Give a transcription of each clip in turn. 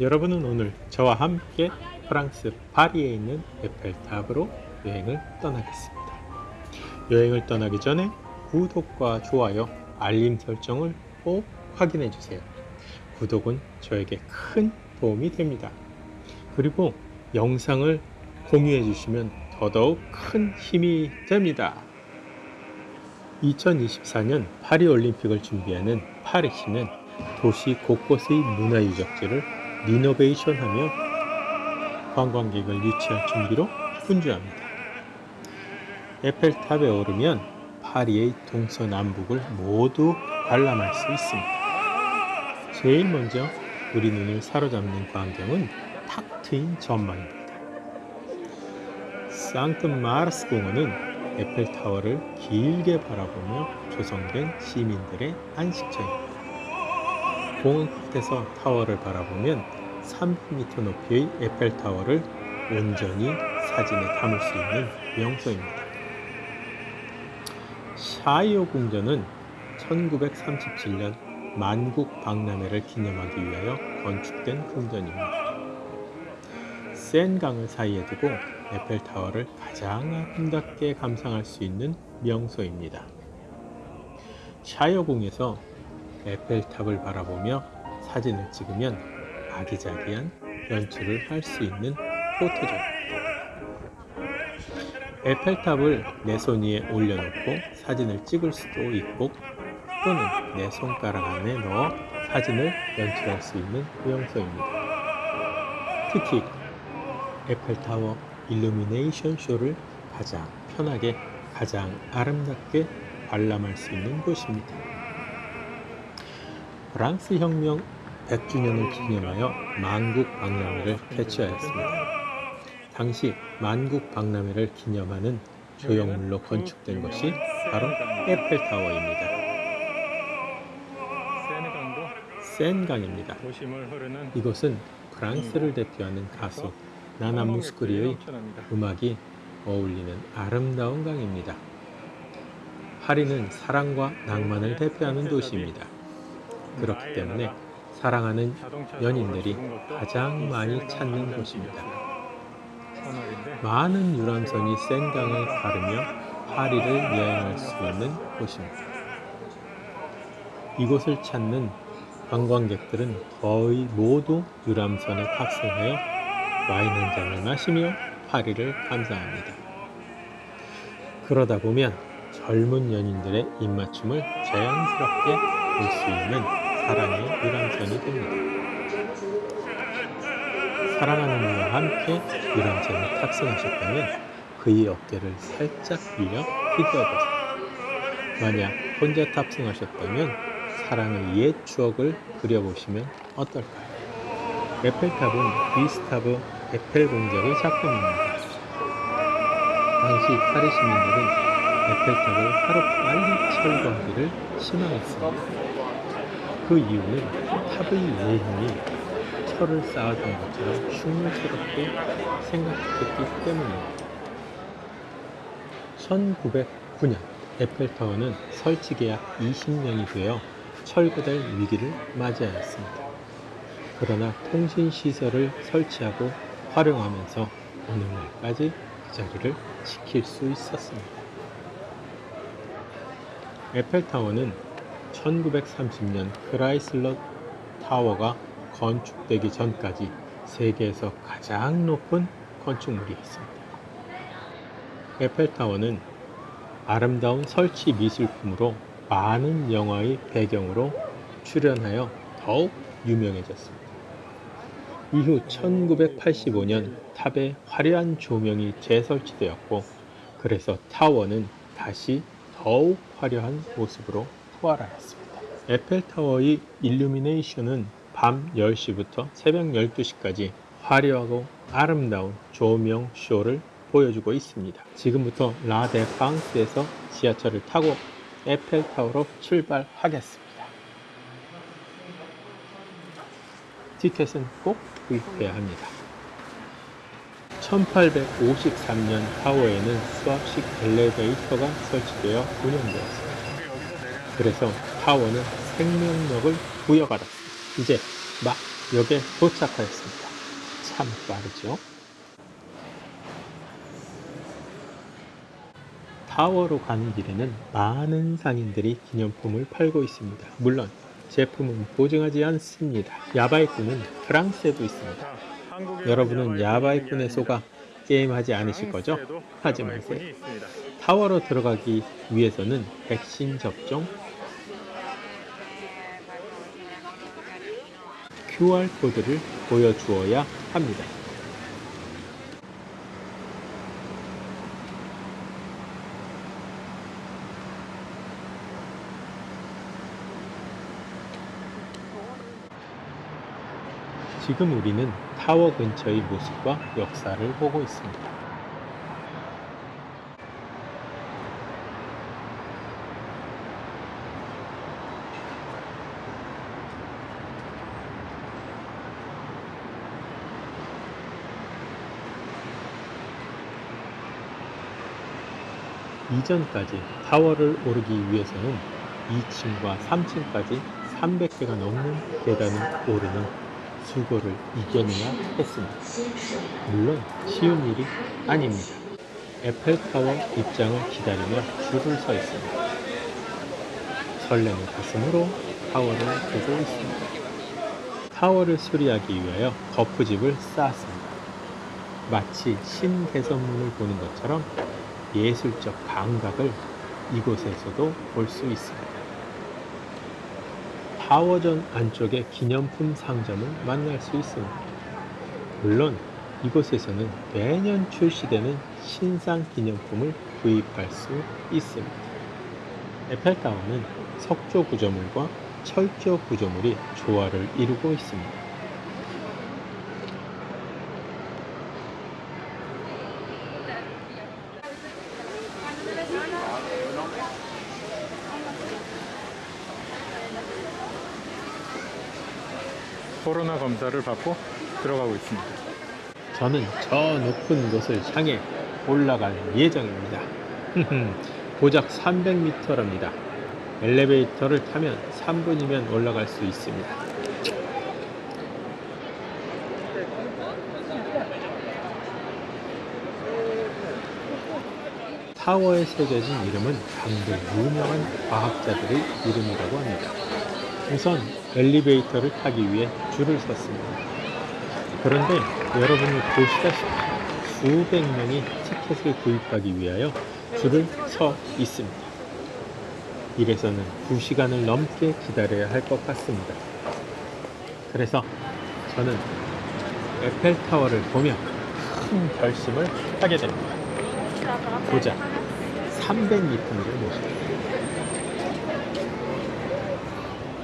여러분은 오늘 저와 함께 프랑스 파리에 있는 에펠탑으로 여행을 떠나겠습니다. 여행을 떠나기 전에 구독과 좋아요, 알림 설정을 꼭 확인해 주세요. 구독은 저에게 큰 도움이 됩니다. 그리고 영상을 공유해 주시면 더더욱 큰 힘이 됩니다. 2024년 파리올림픽을 준비하는 파리시는 도시 곳곳의 문화유적지를 리노베이션하며 관광객을 유치할 준비로 분주합니다. 에펠탑에 오르면 파리의 동서남북을 모두 관람할 수 있습니다. 제일 먼저 우리 눈을 사로잡는 광경은 탁 트인 전망입니다. 상트 마르스 공원은 에펠타워를 길게 바라보며 조성된 시민들의 안식처입니다. 공원 끝에서 타워를 바라보면 300m 높이의 에펠타워를 온전히 사진에 담을 수 있는 명소입니다. 샤이오 궁전은 1937년 만국 박람회를 기념하기 위하여 건축된 궁전입니다. 센 강을 사이에 두고 에펠타워를 가장 아름답게 감상할 수 있는 명소입니다. 샤이어궁에서 에펠탑을 바라보며 사진을 찍으면 아기자기한 연출을 할 수 있는 포토존입니다. 에펠탑을 내 손 위에 올려놓고 사진을 찍을 수도 있고 또는 내 손가락 안에 넣어 사진을 연출할 수 있는 명소입니다. 특히 에펠타워 일루미네이션 쇼를 가장 편하게 가장 아름답게 관람할 수 있는 곳입니다. 프랑스 혁명 100주년을 기념하여 만국 박람회를 개최하였습니다. 당시 만국 박람회를 기념하는 조형물로 건축된 것이 바로 에펠타워입니다. 센강입니다. 이곳은 프랑스를 대표하는 가수 나나 무스크리의. 음악이 어울리는 아름다운 강입니다. 파리는 사랑과 낭만을 대표하는 도시입니다. 그렇기 때문에 사랑하는 연인들이 가장 이 많이 찾는. 곳입니다. 많은 유람선이 센강을 가르며 파리를 여행할 수 있는 곳입니다. 이곳을 찾는 관광객들은 거의 모두 유람선에 탑승하여 와인 한 잔을 마시며 파리를 감상합니다. 그러다 보면 젊은 연인들의 입맞춤을 자연스럽게 볼 수 있는 사랑의 유람선이 됩니다. 사랑하는 이와 함께 유람선에 탑승하셨다면 그의 어깨를 살짝 빌려 휘저어보세요. 만약 혼자 탑승하셨다면 사랑의 옛 추억을 그려보시면 어떨까요? 에펠탑은 비스타브 에펠 공작의 작품입니다. 당시 파리 시민들은 에펠탑을 하루 빨리 철거하기를 희망했습니다. 그 이유는 탑의 외형이 철을 쌓아둔 것처럼 흉물스럽게 생각했기 때문입니다. 1909년 에펠타워는 설치 계 약 20년이 되어 철거될 위기를 맞이하였습니다. 그러나 통신시설을 설치하고 활용하면서 오늘날까지 그 자리를 지킬 수 있었습니다. 에펠타워는 1930년 크라이슬러 타워가 건축되기 전까지 세계에서 가장 높은 건축물이었습니다. 에펠타워는 아름다운 설치 미술품으로 많은 영화의 배경으로 출연하여 더욱 유명해졌습니다. 이후 1985년 탑에 화려한 조명이 재설치되었고 그래서 타워는 다시 더욱 화려한 모습으로 부활하였습니다. 에펠타워의 일루미네이션은 밤 10시부터 새벽 12시까지 화려하고 아름다운 조명 쇼를 보여주고 있습니다. 지금부터 라데팡스에서 지하철을 타고 에펠타워로 출발하겠습니다. 티켓은 꼭 구입해야 합니다. 1853년 타워에는 수압식 엘리베이터가 설치되어 운영되었습니다. 그래서 타워는 생명력을 부여받았습니다. 이제 막 역에 도착하였습니다. 참 빠르죠? 타워로 가는 길에는 많은 상인들이 기념품을 팔고 있습니다. 물론 제품은 보증하지 않습니다. 야바이꾼은 프랑스에도 있습니다. 여러분은 게 속아 게임하지 않으실 거죠? 하지 마세요. 타워로 들어가기 위해서는 백신 접종, QR코드를 보여주어야 합니다. 지금 우리는 타워 근처의 모습과 역사를 보고 있습니다. 이전까지 타워를 오르기 위해서는 2층과 3층까지 300개가 넘는 계단을 오르는 수고를 이겨내야 했습니다. 물론 쉬운 일이 아닙니다. 에펠타워 입장을 기다리며 줄을 서 있습니다. 설레는 가슴으로 타워를 보고 있습니다. 타워를 수리하기 위하여 거푸집을 쌓았습니다. 마치 신개선문을 보는 것처럼 예술적 감각을 이곳에서도 볼 수 있습니다. 타워전 안쪽에 기념품 상점을 만날 수 있습니다. 물론 이곳에서는 매년 출시되는 신상 기념품을 구입할 수 있습니다. 에펠타워는 석조 구조물과 철조 구조물이 조화를 이루고 있습니다. 코로나 검사를 받고 들어가고 있습니다. 저는 저 높은 곳을 향해 올라갈 예정입니다. 고작 300m랍니다. 엘리베이터를 타면 3분이면 올라갈 수 있습니다. 타워에 새겨진 이름은 당대 유명한 과학자들의 이름이라고 합니다. 우선 엘리베이터를 타기 위해 줄을 섰습니다. 그런데 여러분이 보시다시피 수백 명이 티켓을 구입하기 위하여 줄을 서 있습니다. 이래서는 2시간을 넘게 기다려야 할 것 같습니다. 그래서 저는 에펠타워를 보며 큰 결심을 하게 됩니다. 고작 300m를 모십니다.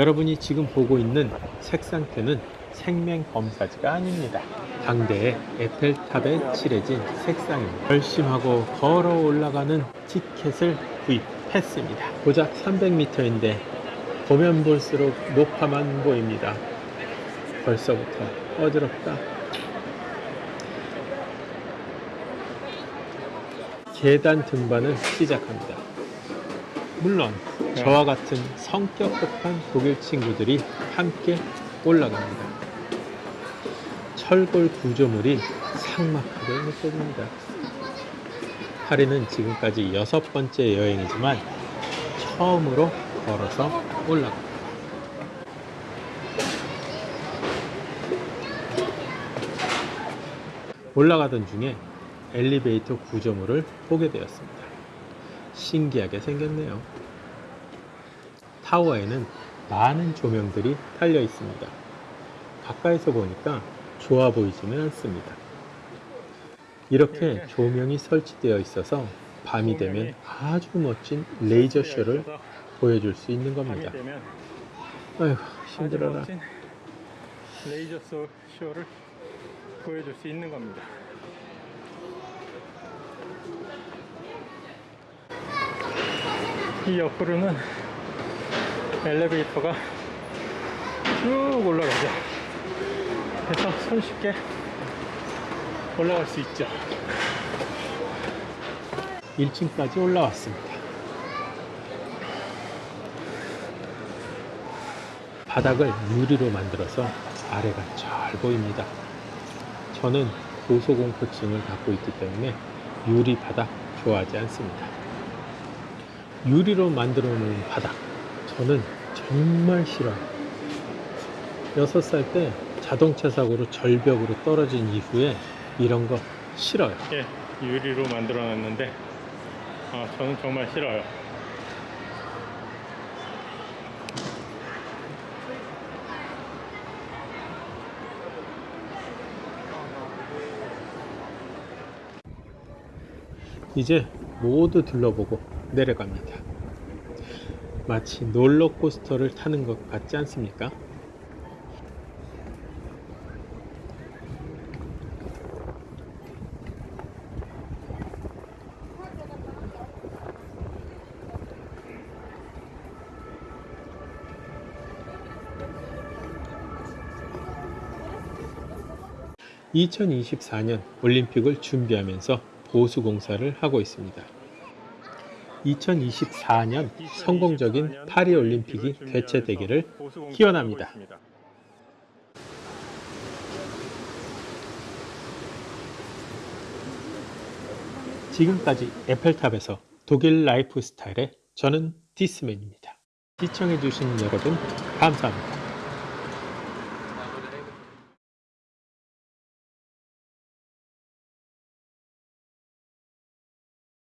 여러분이 지금 보고 있는 색상표는 생명 검사지가 아닙니다. 당대의 에펠탑에 칠해진 색상입니다. 결심하고 걸어 올라가는 티켓을 구입했습니다. 고작 300m인데 보면 볼수록 높아만 보입니다. 벌써부터 어지럽다. 계단 등반을 시작합니다. 물론 저와 같은 성격 급한 독일 친구들이 함께 올라갑니다. 철골 구조물이 삭막하게 느껴집니다. 파리는 지금까지 여섯 번째 여행이지만 처음으로 걸어서 올라갑니다. 올라가던 중에 엘리베이터 구조물을 보게 되었습니다. 신기하게 생겼네요. 타워에는 많은 조명들이 달려 있습니다. 가까이서 보니까 좋아 보이지는 않습니다. 이렇게 조명이 설치되어 있어서 밤이 되면 아주 멋진 레이저 쇼를 보여줄 수 있는 겁니다. 아휴, 힘들어라. 레이저 소- 쇼를 보여줄 수 있는 겁니다. 이 옆으로는 엘리베이터가 쭉 올라가죠. 그래서 손쉽게 올라갈 수 있죠. 1층까지 올라왔습니다. 바닥을 유리로 만들어서 아래가 잘 보입니다. 저는 고소공포증을 갖고 있기 때문에 유리 바닥 좋아하지 않습니다. 유리로 만들어 놓은 바닥 저는 정말 싫어요. 6살 때 자동차 사고로 절벽으로 떨어진 이후에 이런 거 싫어요. 예, 유리로 만들어 놨는데 아, 저는 정말 싫어요. 이제 모두 둘러보고 내려갑니다. 마치 롤러코스터를 타는 것 같지 않습니까? (2024년) 올림픽을 준비하면서 보수 공사를 하고 있습니다. 2024년 성공적인 파리 올림픽이 개최되기를 기원합니다. 지금까지 에펠탑에서 독일 라이프 스타일의 저는 디스맨입니다. 시청해주신 여러분 감사합니다.